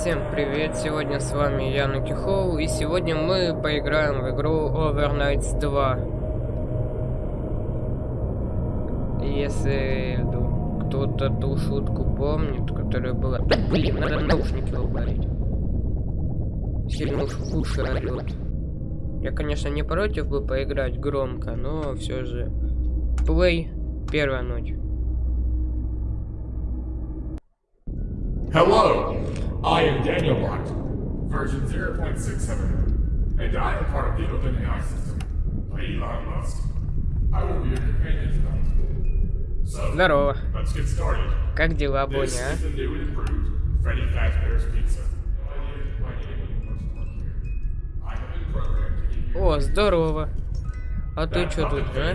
Всем привет, сегодня с вами я Нукихоу, и сегодня мы поиграем в игру Overnights 2. Если кто-то ту шутку помнит, которая была... Блин, надо наушники убавить. Сильно уж в уши орёт. Я, конечно, не против бы поиграть громко, но все же... Плей, первая ночь. Hello, I am Daniel Bot, version 0.67, and I am part of the OpenAI system, Elon Musk. I will be your companion tonight. So, Здорово. let's get started. Как дела, This Боня, is the new and improved Freddy Fazbear's Pizza. А? О, здорово. А ты что тут, а?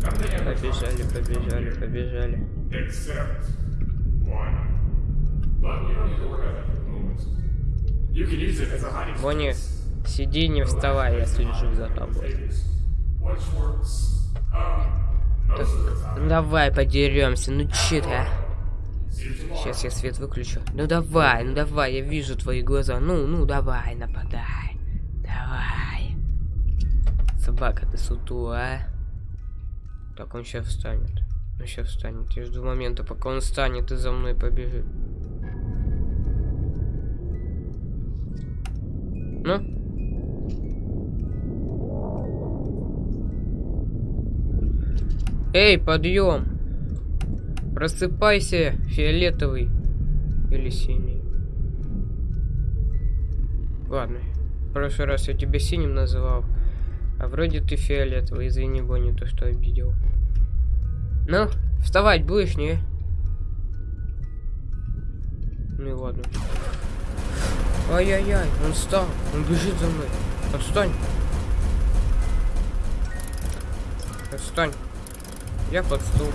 Побежали, побежали, побежали. Бонни, сиди, не вставай, я слежу за тобой. Works. Um. Ну давай подеремся, ну че ты, а? Сейчас я свет выключу. Ну давай, ну давай, я вижу твои глаза. Ну, ну давай, нападай. Давай. Собака, ты сутулая. Так, он сейчас встанет. Он сейчас встанет. Я жду момента, пока он встанет и за мной побежит. Ну? Эй, подъем! Просыпайся, фиолетовый. Или синий. Ладно. В прошлый раз я тебя синим называл. А вроде ты фиолетовый. Извини, Бонни, то, что обидел. Ну, вставать будешь, не? Ну и ладно. Ай-яй-яй, он встал. Он бежит за мной. Отстань. Отстань. Я под стул.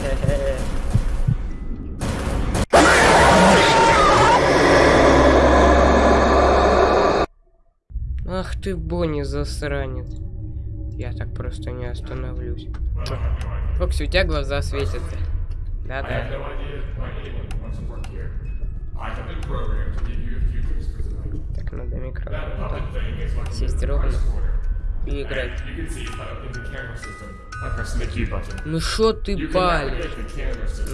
Хе-хе. Ты, Бонни, засранец. Я так просто не остановлюсь. Фокси, у тебя глаза светятся. Да-да. Так, надо микро. That puppet thing is like Сесть ровно и играть. Ну шо ты палишь?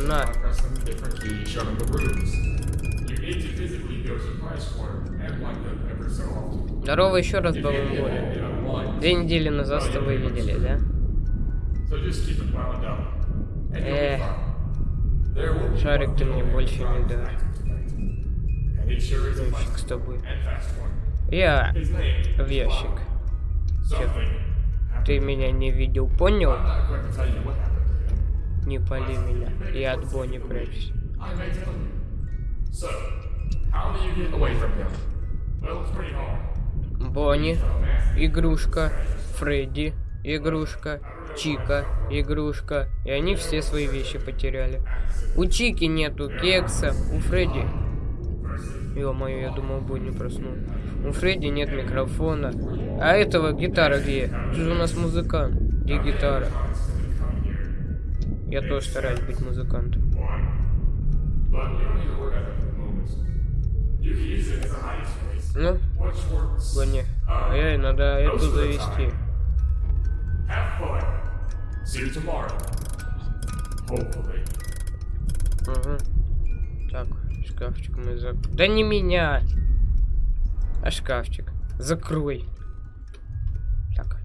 На. Здорово еще раз, unwind, Две недели назад с тобой видели, да? Эх. Шарик ты мне больше не дашь. Ящик с тобой. Я в ящик. happened. Ты меня не видел, понял? Не пали меня. Я от Бонни прячусь. Бонни, игрушка, Фредди, игрушка, Чика, игрушка. И они все свои вещи потеряли. У Чики нету кекса, у Фредди... Ё-моё, я думал, Бонни проснул. У Фредди нет микрофона. А этого гитара где? Ты же у нас музыкант. Где гитара? Я тоже стараюсь быть музыкантом. Ну. Бонни, а я надо эту завести. Угу. Так, шкафчик мы зак... Да не меня! А шкафчик. Закрой. Так.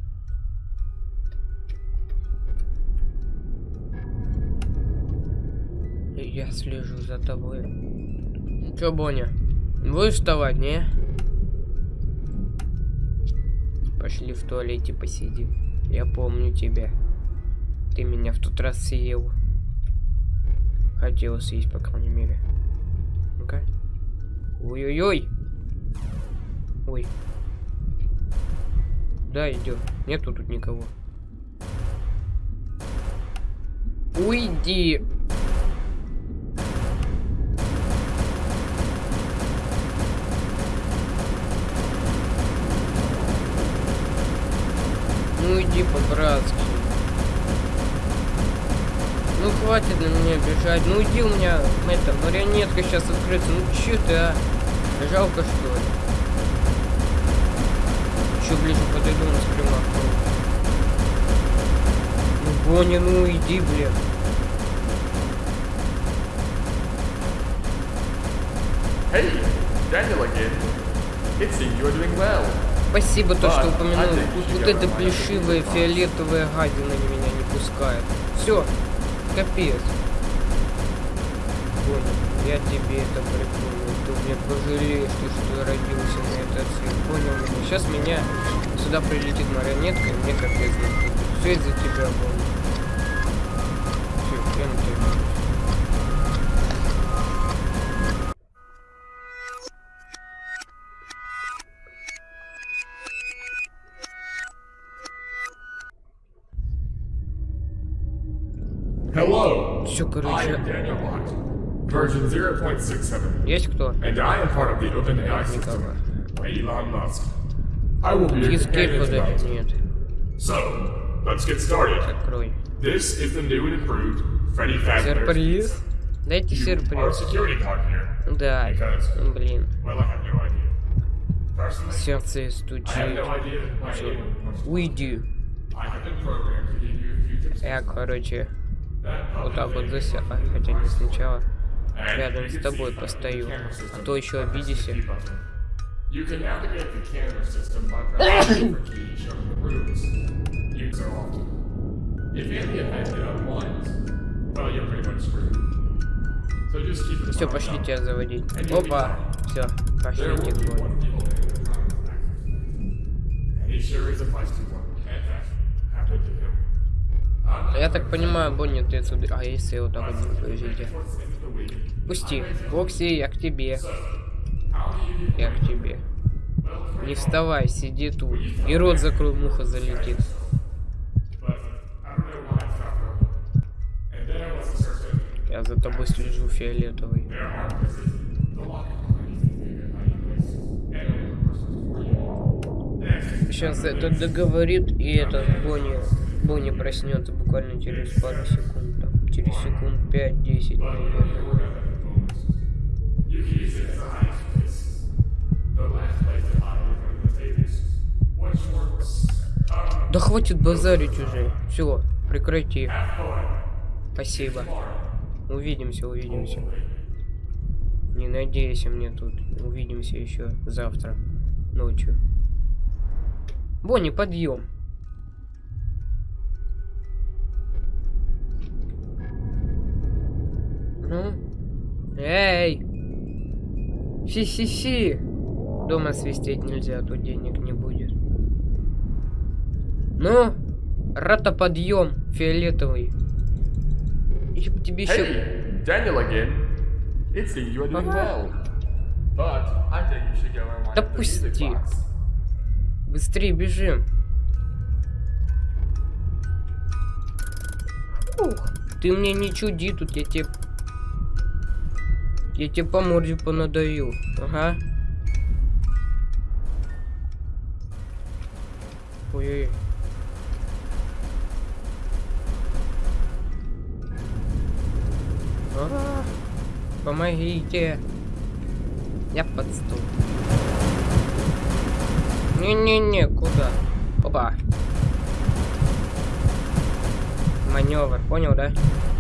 Я слежу за тобой. Ну чё, Боня? Будешь вставать, не? Пошли в туалете посидим. Я помню тебя. Ты меня в тот раз съел. Хотел съесть, по крайней мере. Ну-ка. Ой-ой-ой. Ой. Да, идет. Нету тут никого. Уйди. Ну иди по-братски. Ну хватит на меня бежать. Ну иди у меня эта марионетка сейчас открыта. Ну че ты, а? Жалко что ли? Еще ближе подойду на скримах. Ну Боня, ну иди, блин. Hey, Daniel again. It seems you're doing well. Спасибо то, что упомянул. ты Вот, вот эта плешивая фиолетовая гадина меня не пускает. Все, капец. Понял, я тебе это припомню. Ты мне пожалеешь, ты что родился на этот свет. Понял меня? Сейчас меня сюда прилетит марионетка, и мне капец. Все из-за тебя, понял. Все, я на тебя. Все, I короче, am Daniel Bond, version 0.67, есть кто? and I am part of the OpenAI system by Elon Musk. I will be your Cheesecake companion подать? tonight. Нет, So, let's get started. открой. This is the new and improved Freddy Fazbear's Сюрприз? Дайте You are a сюрприз. security guard here. Да, Because, блин. well, I have no idea. Personally, Сердце I have стучит. no idea why anyone wants to. Уйди. I have been programmed to give you a few tips. Я, короче, that вот так вот засел. А, хотя не сначала. Рядом с тобой постою. А то еще обидишься. Все, пошли тебя заводить. Опа. Все, пошли Я так понимаю, Бонни, ты отсюда... А если я вот так вот week. Пусти. Бокси, я к тебе. Я к тебе. Не вставай, сиди тут. И рот закрой, муха залетит. Я за тобой слежу, фиолетовый. Сейчас это договорит, и это Бонни, Бонни проснется буквально через пару секунд. Там, через секунд 5-10, наверное. Да хватит базарить уже. Все, прекрати. Спасибо. Увидимся, увидимся. Не надейся мне тут. Увидимся еще завтра ночью. Бонни, подъем. Ну? Эй! Си-си-си! Дома свистеть нельзя, а то денег не будет. Ну? Рата подъем, фиолетовый. Еще тебе еще... Hey, Daniel again. It seems you are doing well. But I think you should and wind Да пусти. Быстрее бежим. Ух, ты мне не чуди тут, я тебе... Я тебе по морде понадаю. Ага. Ой-ой. А, Помогите. Я под стул. Не-не-не, куда? Опа. Маневр, понял, да?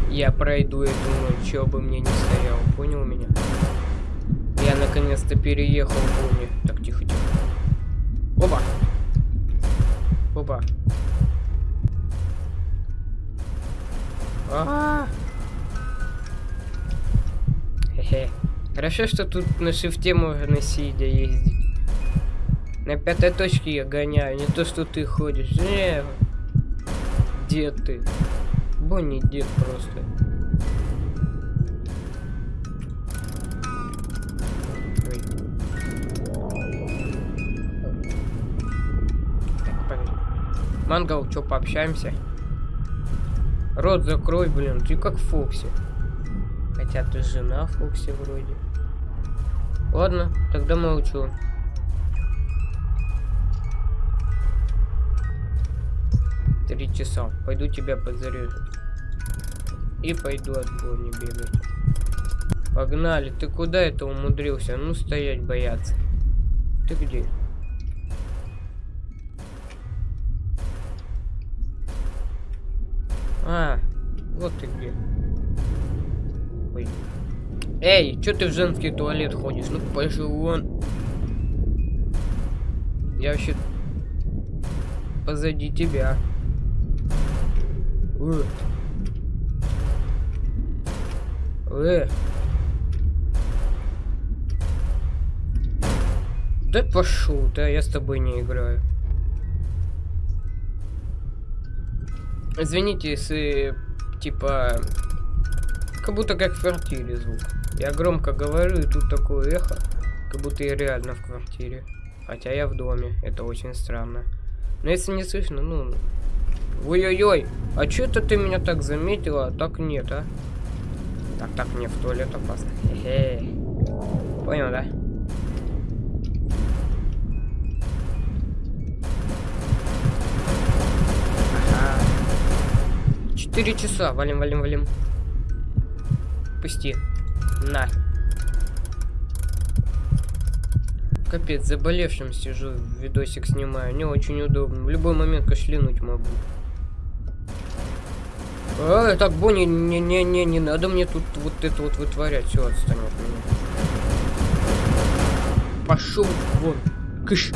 Я пройду эту ночь, что бы мне не стоял. Понял меня? Я наконец-то переехал в Бонни. Так, тихо, тихо. Опа! Опа. А, Хе-хе. Хорошо, что тут на шифте можно сидя ездить. На пятой точке я гоняю, не то, что ты ходишь. Не, дед ты. Бонни дед просто. Мангал, чё, пообщаемся? Рот закрой, блин, ты как Фокси. Хотя ты жена Фокси вроде. Ладно, тогда молчу. Три часа. Пойду тебя подзарежу. И пойду от Бонни бегать. Погнали. Ты куда это умудрился? Ну, стоять бояться. Ты где? А, вот ты где. Ой. Эй, что ты в женский туалет ходишь? Ну, пошли вон. Я вообще позади тебя. Э. Э. Да пошел, да я с тобой не играю. Извините, если типа как будто как в квартире звук. Я громко говорю, и тут такое эхо, как будто я реально в квартире. Хотя я в доме, это очень странно. Но если не слышно, ну... Ой-ой-ой, а что это ты меня так заметила, а так нет, а? Так, так, мне в туалет опасно. Хе -хе. Понял, да? Ага. Четыре часа, валим, валим, валим. Пусти. На. Капец, заболевшим сижу, видосик снимаю. Не очень удобно. В любой момент кашлянуть могу. А, так, Бонни, не-не-не, не надо мне тут вот это вот вытворять. Все, отстань от меня. Пошел вон. Кыш.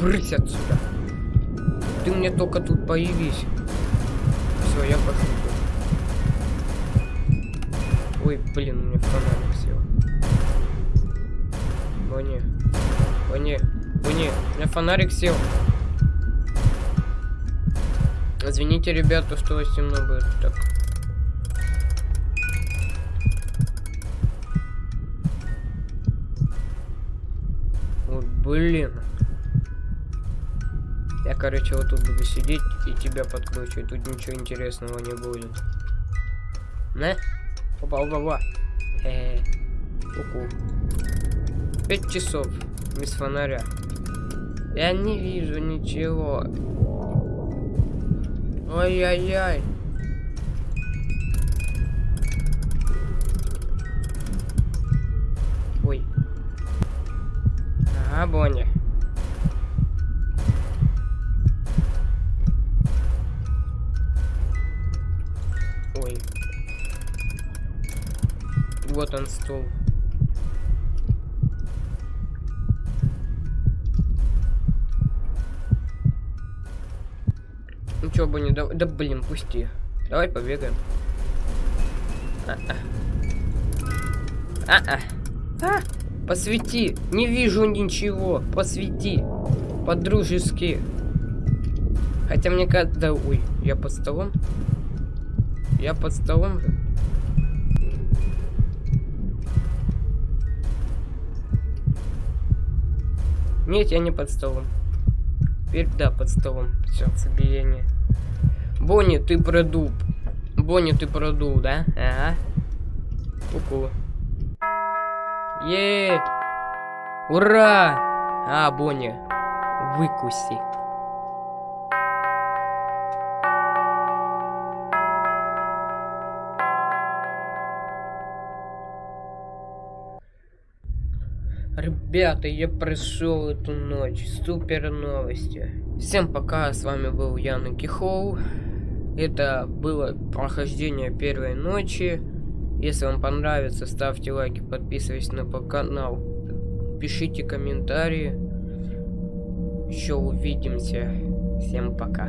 Брысь отсюда. Ты мне только тут появись. Все, я пошел. Ой, блин, у меня фонарик сел. Бонни. Бонни. Бонни, у меня фонарик сел. Извините, ребята, что темно будет так. Вот, блин. Я, короче, вот тут буду сидеть и тебя подкручивать. Тут ничего интересного не будет. На? Опа, опа, опа. Э -э -э. Пять часов без фонаря. Я не вижу ничего. Ой-ой-ой. Ой. Ага, Бонни. Ой. Вот он стул. Чё бы не да, да блин, пусти. Давай побегаем. А-а. А-а. А, посвети. Не вижу ничего. Посвети. По-дружески. Хотя мне когда... Ой, я под столом? Я под столом же? Нет, я не под столом. Теперь да, под столом. Сердцебиение. Бонни, ты продул. Бонни, ты продул, да? Ага. Ку-ку. Е, Ура! А, Бонни, выкуси. Ребята, я прошел эту ночь. Супер новости. Всем пока, с вами был Ян Кихоу. Это было прохождение первой ночи. Если вам понравится, ставьте лайки, подписывайтесь на канал, пишите комментарии. Еще увидимся. Всем пока.